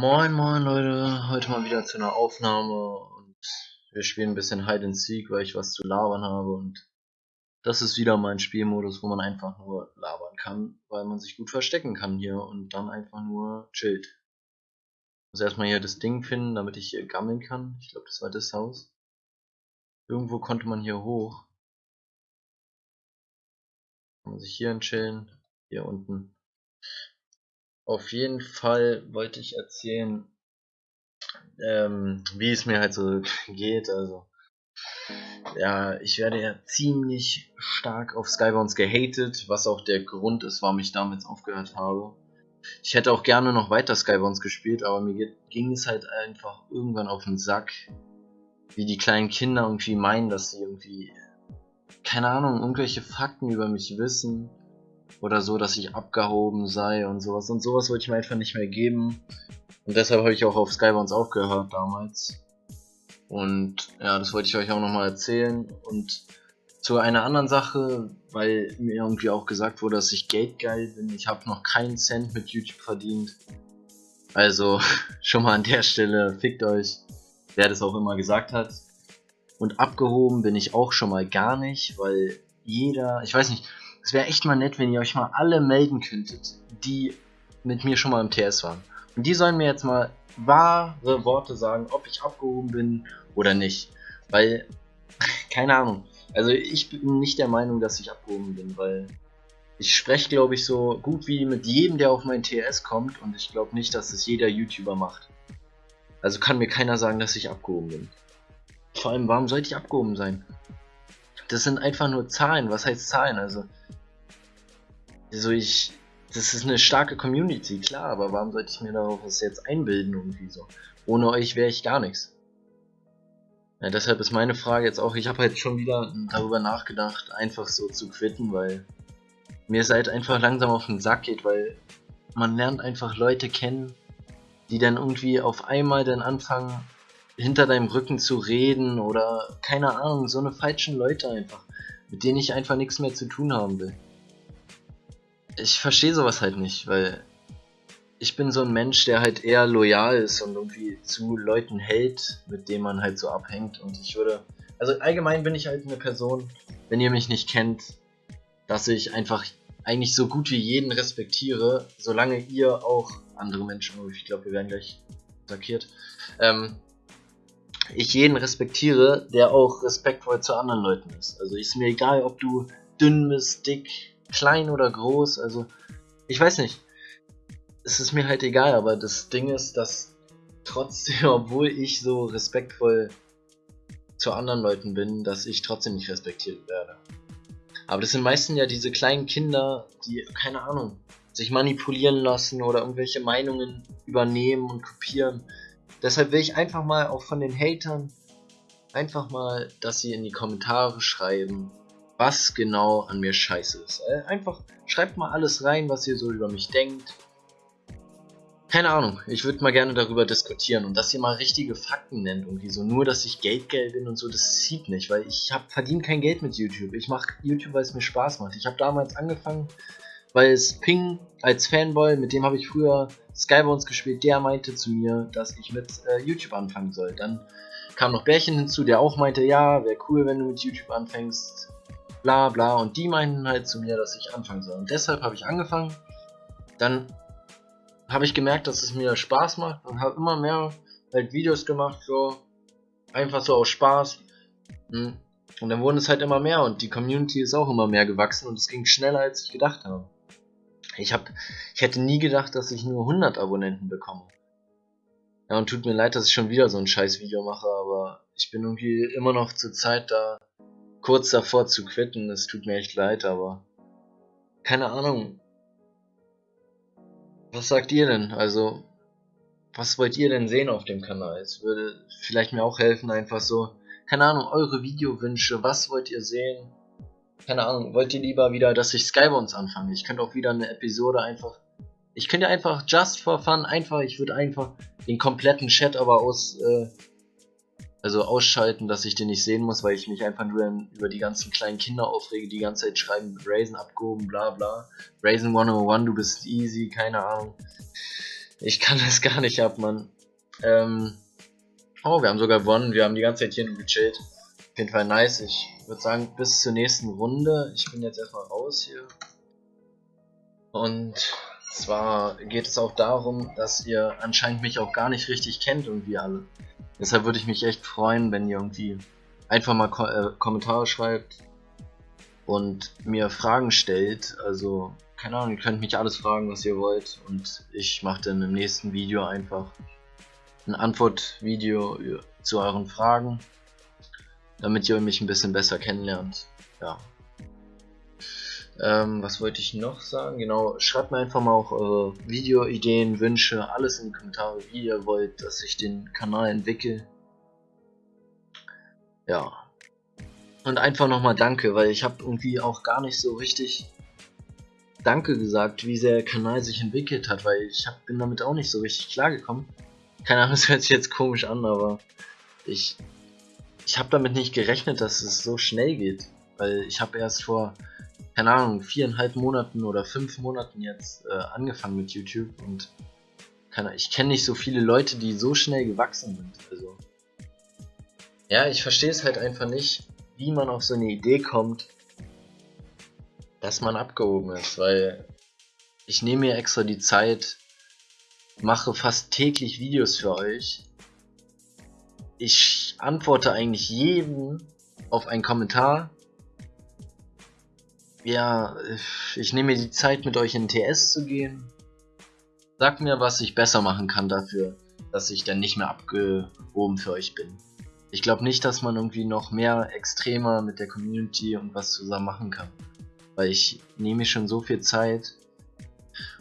Moin moin Leute, heute mal wieder zu einer Aufnahme und wir spielen ein bisschen Hide and Seek, weil ich was zu labern habe und das ist wieder mein Spielmodus, wo man einfach nur labern kann, weil man sich gut verstecken kann hier und dann einfach nur chillt. Muss erstmal hier das Ding finden, damit ich hier gammeln kann. Ich glaube, das war das Haus. Irgendwo konnte man hier hoch. Kann man sich hier chillen, hier unten. Auf jeden Fall wollte ich erzählen, ähm, wie es mir halt so geht. Also, ja, ich werde ja ziemlich stark auf Skybounds gehatet, was auch der Grund ist, warum ich damals aufgehört habe. Ich hätte auch gerne noch weiter Skybounds gespielt, aber mir ging es halt einfach irgendwann auf den Sack, wie die kleinen Kinder irgendwie meinen, dass sie irgendwie, keine Ahnung, irgendwelche Fakten über mich wissen oder so, dass ich abgehoben sei und sowas. Und sowas wollte ich mir einfach nicht mehr geben. Und deshalb habe ich auch auf Skybounds aufgehört damals. Und ja, das wollte ich euch auch nochmal erzählen. Und zu einer anderen Sache, weil mir irgendwie auch gesagt wurde, dass ich geldgeil bin. Ich habe noch keinen Cent mit YouTube verdient. Also schon mal an der Stelle, fickt euch, wer das auch immer gesagt hat. Und abgehoben bin ich auch schon mal gar nicht, weil jeder, ich weiß nicht, es wäre echt mal nett, wenn ihr euch mal alle melden könntet, die mit mir schon mal im TS waren. Und die sollen mir jetzt mal wahre Worte sagen, ob ich abgehoben bin oder nicht. Weil, keine Ahnung. Also ich bin nicht der Meinung, dass ich abgehoben bin, weil ich spreche, glaube ich, so gut wie mit jedem, der auf mein TS kommt und ich glaube nicht, dass es jeder YouTuber macht. Also kann mir keiner sagen, dass ich abgehoben bin. Vor allem, warum sollte ich abgehoben sein? Das sind einfach nur Zahlen. Was heißt Zahlen? Also, also ich, das ist eine starke Community, klar, aber warum sollte ich mir darauf was jetzt einbilden irgendwie so? Ohne euch wäre ich gar nichts. Ja, deshalb ist meine Frage jetzt auch, ich habe halt schon wieder darüber nachgedacht, einfach so zu quitten, weil mir es halt einfach langsam auf den Sack geht, weil man lernt einfach Leute kennen, die dann irgendwie auf einmal dann anfangen, hinter deinem Rücken zu reden oder keine Ahnung, so eine falschen Leute einfach, mit denen ich einfach nichts mehr zu tun haben will ich verstehe sowas halt nicht, weil ich bin so ein Mensch, der halt eher loyal ist und irgendwie zu Leuten hält, mit denen man halt so abhängt. Und ich würde, also allgemein bin ich halt eine Person, wenn ihr mich nicht kennt, dass ich einfach eigentlich so gut wie jeden respektiere, solange ihr auch andere Menschen, oh, ich glaube, wir werden gleich attackiert, ähm, ich jeden respektiere, der auch respektvoll zu anderen Leuten ist. Also ist mir egal, ob du dünn bist, dick, klein oder groß, also ich weiß nicht. Es ist mir halt egal, aber das Ding ist, dass trotzdem, obwohl ich so respektvoll zu anderen Leuten bin, dass ich trotzdem nicht respektiert werde. Aber das sind meistens ja diese kleinen Kinder, die, keine Ahnung, sich manipulieren lassen oder irgendwelche Meinungen übernehmen und kopieren. Deshalb will ich einfach mal auch von den Hatern einfach mal, dass sie in die Kommentare schreiben, was genau an mir scheiße ist. Äh, einfach schreibt mal alles rein, was ihr so über mich denkt. Keine Ahnung, ich würde mal gerne darüber diskutieren und dass ihr mal richtige Fakten nennt und so. Nur, dass ich Geldgeld bin und so, das zieht nicht, weil ich habe verdient kein Geld mit YouTube. Ich mache YouTube, weil es mir Spaß macht. Ich habe damals angefangen, weil es Ping als Fanboy, mit dem habe ich früher Skybones gespielt, der meinte zu mir, dass ich mit äh, YouTube anfangen soll. Dann kam noch Bärchen hinzu, der auch meinte, ja, wäre cool, wenn du mit YouTube anfängst bla bla. Und die meinten halt zu mir, dass ich anfangen soll. Und deshalb habe ich angefangen. Dann habe ich gemerkt, dass es mir Spaß macht und habe immer mehr halt Videos gemacht, so einfach so aus Spaß. Hm. Und dann wurden es halt immer mehr und die Community ist auch immer mehr gewachsen und es ging schneller, als ich gedacht habe. Ich, hab, ich hätte nie gedacht, dass ich nur 100 Abonnenten bekomme. Ja, und tut mir leid, dass ich schon wieder so ein scheiß Video mache, aber ich bin irgendwie immer noch zur Zeit da, kurz davor zu quitten. Es tut mir echt leid, aber keine Ahnung. Was sagt ihr denn? Also, was wollt ihr denn sehen auf dem Kanal? Es würde vielleicht mir auch helfen, einfach so, keine Ahnung, eure Videowünsche, was wollt ihr sehen? Keine Ahnung, wollt ihr lieber wieder, dass ich Skybones anfange? Ich könnte auch wieder eine Episode einfach. Ich könnte einfach just for fun einfach, ich würde einfach den kompletten Chat aber aus äh, also ausschalten, dass ich den nicht sehen muss, weil ich mich einfach nur über die ganzen kleinen Kinder aufrege, die ganze Zeit schreiben, Raisin abgehoben, bla bla. Raisin 101, du bist easy, keine Ahnung. Ich kann das gar nicht ab, Mann. Ähm, oh, wir haben sogar gewonnen. Wir haben die ganze Zeit hier nur gechillt. Auf jeden Fall nice. Ich würde sagen, bis zur nächsten Runde. Ich bin jetzt erstmal raus hier. Und zwar geht es auch darum, dass ihr anscheinend mich auch gar nicht richtig kennt, irgendwie alle. Deshalb würde ich mich echt freuen, wenn ihr irgendwie einfach mal Ko äh, Kommentare schreibt und mir Fragen stellt. Also, keine Ahnung, ihr könnt mich alles fragen, was ihr wollt. Und ich mache dann im nächsten Video einfach ein Antwortvideo zu euren Fragen, damit ihr mich ein bisschen besser kennenlernt. Ja. Ähm, was wollte ich noch sagen? Genau, schreibt mir einfach mal auch eure Videoideen, Wünsche, alles in die Kommentare, wie ihr wollt, dass ich den Kanal entwickle. Ja. Und einfach nochmal danke, weil ich habe irgendwie auch gar nicht so richtig Danke gesagt, wie der Kanal sich entwickelt hat, weil ich hab, bin damit auch nicht so richtig klargekommen. Keine Ahnung, es hört sich jetzt komisch an, aber ich, ich habe damit nicht gerechnet, dass es so schnell geht. Weil ich habe erst vor keine Ahnung, viereinhalb Monaten oder fünf Monaten jetzt äh, angefangen mit YouTube und keine, ich kenne nicht so viele Leute, die so schnell gewachsen sind. Also ja, ich verstehe es halt einfach nicht, wie man auf so eine Idee kommt, dass man abgehoben ist, weil ich nehme mir extra die Zeit, mache fast täglich Videos für euch. Ich antworte eigentlich jedem auf einen Kommentar ja, ich nehme mir die Zeit mit euch in TS zu gehen. Sagt mir, was ich besser machen kann dafür, dass ich dann nicht mehr abgehoben für euch bin. Ich glaube nicht, dass man irgendwie noch mehr extremer mit der Community und was zusammen machen kann. Weil ich nehme schon so viel Zeit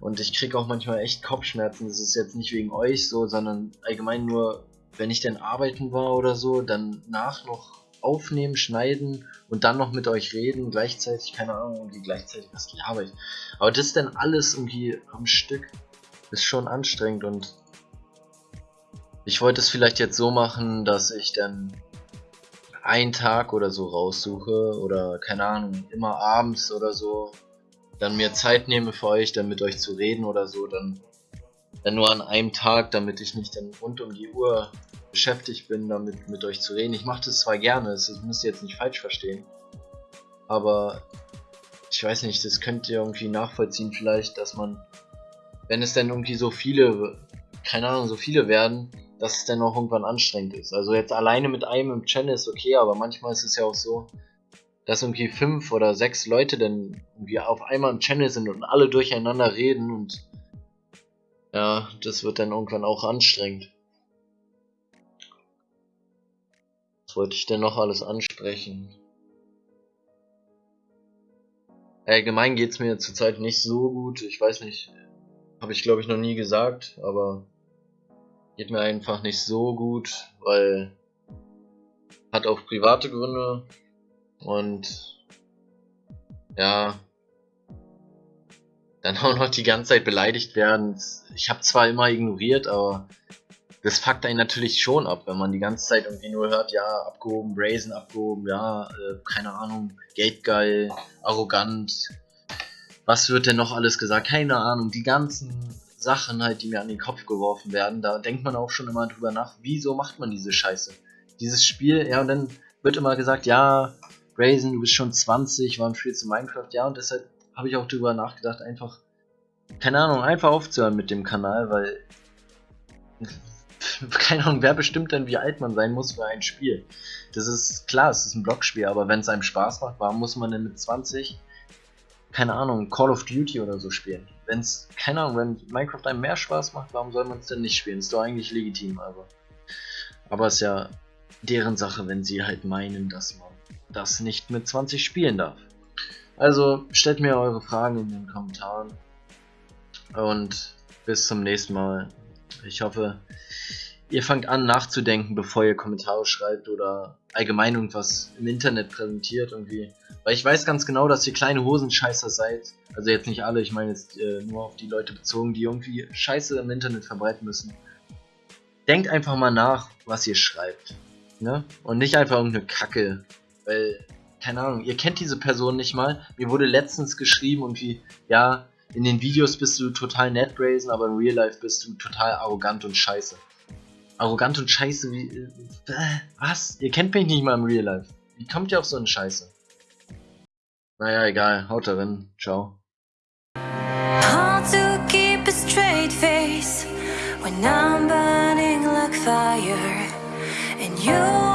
und ich kriege auch manchmal echt Kopfschmerzen. Das ist jetzt nicht wegen euch so, sondern allgemein nur, wenn ich dann arbeiten war oder so, dann nach noch aufnehmen, schneiden und dann noch mit euch reden, gleichzeitig, keine Ahnung, irgendwie gleichzeitig, was laber ich. Aber das denn alles irgendwie am Stück ist schon anstrengend und ich wollte es vielleicht jetzt so machen, dass ich dann einen Tag oder so raussuche oder keine Ahnung, immer abends oder so, dann mir Zeit nehme für euch, dann mit euch zu reden oder so, dann, dann nur an einem Tag, damit ich nicht dann rund um die Uhr beschäftigt bin, damit mit euch zu reden. Ich mache das zwar gerne, das müsst ihr jetzt nicht falsch verstehen, aber ich weiß nicht, das könnt ihr irgendwie nachvollziehen vielleicht, dass man, wenn es dann irgendwie so viele, keine Ahnung, so viele werden, dass es dann auch irgendwann anstrengend ist. Also jetzt alleine mit einem im Channel ist okay, aber manchmal ist es ja auch so, dass irgendwie fünf oder sechs Leute dann irgendwie auf einmal im Channel sind und alle durcheinander reden und ja, das wird dann irgendwann auch anstrengend. wollte ich denn noch alles ansprechen? Allgemein geht es mir zurzeit nicht so gut. Ich weiß nicht, habe ich glaube ich noch nie gesagt, aber geht mir einfach nicht so gut, weil hat auch private Gründe und ja, dann auch noch die ganze Zeit beleidigt werden. Ich habe zwar immer ignoriert, aber das fuckt einen natürlich schon ab, wenn man die ganze Zeit irgendwie nur hört, ja, abgehoben, Brazen abgehoben, ja, äh, keine Ahnung, geldgeil, arrogant. Was wird denn noch alles gesagt? Keine Ahnung, die ganzen Sachen halt, die mir an den Kopf geworfen werden, da denkt man auch schon immer drüber nach, wieso macht man diese Scheiße? Dieses Spiel, ja, und dann wird immer gesagt, ja, Brazen, du bist schon 20, warum spielst du Minecraft? Ja, und deshalb habe ich auch drüber nachgedacht, einfach, keine Ahnung, einfach aufzuhören mit dem Kanal, weil keine Ahnung, wer bestimmt denn, wie alt man sein muss für ein Spiel? Das ist klar, es ist ein Blockspiel, aber wenn es einem Spaß macht, warum muss man denn mit 20, keine Ahnung, Call of Duty oder so spielen? Wenn es, keine Ahnung, wenn Minecraft einem mehr Spaß macht, warum soll man es denn nicht spielen? Ist doch eigentlich legitim, aber. Aber es ist ja deren Sache, wenn sie halt meinen, dass man das nicht mit 20 spielen darf. Also stellt mir eure Fragen in den Kommentaren und bis zum nächsten Mal. Ich hoffe, ihr fangt an nachzudenken, bevor ihr Kommentare schreibt oder allgemein irgendwas im Internet präsentiert irgendwie. Weil ich weiß ganz genau, dass ihr kleine Hosenscheißer seid. Also jetzt nicht alle, ich meine jetzt äh, nur auf die Leute bezogen, die irgendwie Scheiße im Internet verbreiten müssen. Denkt einfach mal nach, was ihr schreibt. Ne? Und nicht einfach irgendeine Kacke. Weil, keine Ahnung, ihr kennt diese Person nicht mal. Mir wurde letztens geschrieben irgendwie, ja, In den Videos bist du total nett, Brazen, aber in Real Life bist du total arrogant und scheiße. Arrogant und scheiße wie. Äh, was? Ihr kennt mich nicht mal im Real Life. Wie kommt ihr auf so eine Scheiße? Naja, egal. Haut darin. Ciao. Hard to keep a straight face when I'm burning like fire and you